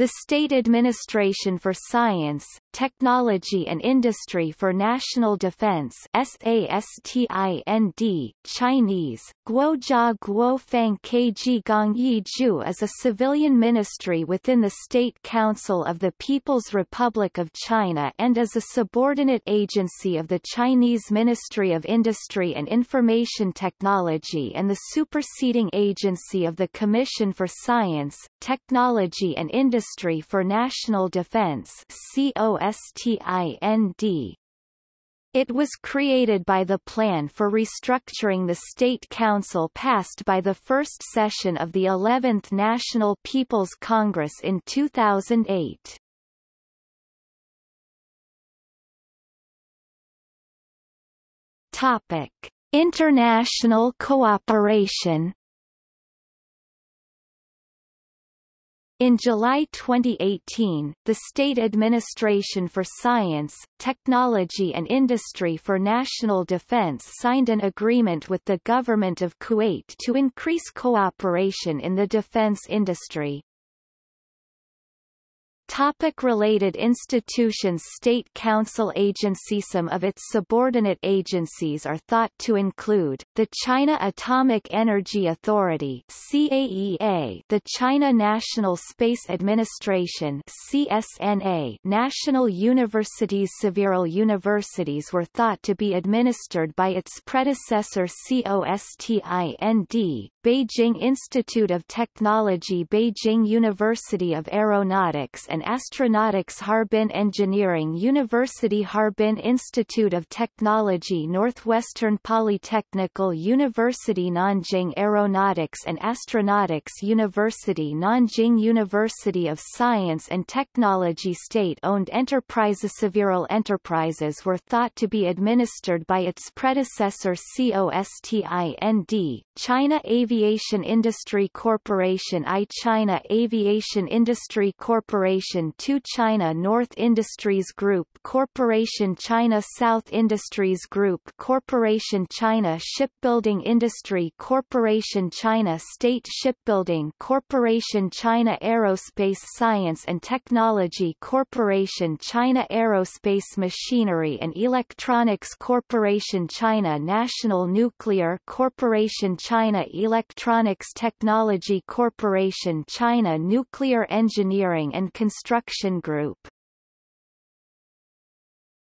The State Administration for Science, Technology and Industry for National Defense SASTIND, Chinese, Guojia Guofang Keji Gongye Ju is a civilian ministry within the State Council of the People's Republic of China and is a subordinate agency of the Chinese Ministry of Industry and Information Technology and the superseding agency of the Commission for Science, Technology and Industry for National Defense COSTIND. It was created by the Plan for Restructuring the State Council passed by the first session of the 11th National People's Congress in 2008. Topic: International cooperation In July 2018, the State Administration for Science, Technology and Industry for National Defense signed an agreement with the Government of Kuwait to increase cooperation in the defense industry. Topic related institutions State Council agency Some of its subordinate agencies are thought to include, the China Atomic Energy Authority CAEA, the China National Space Administration CNSA, National Universities Several universities were thought to be administered by its predecessor COSTIND, Beijing Institute of Technology Beijing University of Aeronautics and Astronautics Harbin Engineering University Harbin Institute of Technology Northwestern Polytechnical University Nanjing Aeronautics and Astronautics University Nanjing University of Science and Technology State-owned enterprises. Several enterprises were thought to be administered by its predecessor COSTIND, China Aviation Industry Corporation I China Aviation Industry Corporation II China North Industries Group Corporation China South Industries Group Corporation China Shipbuilding Industry Corporation China State Shipbuilding Corporation China Aerospace Science and Technology Corporation China Aerospace Machinery and Electronics Corporation China National Nuclear Corporation China Electronics Technology Corporation China Nuclear Engineering and Construction Group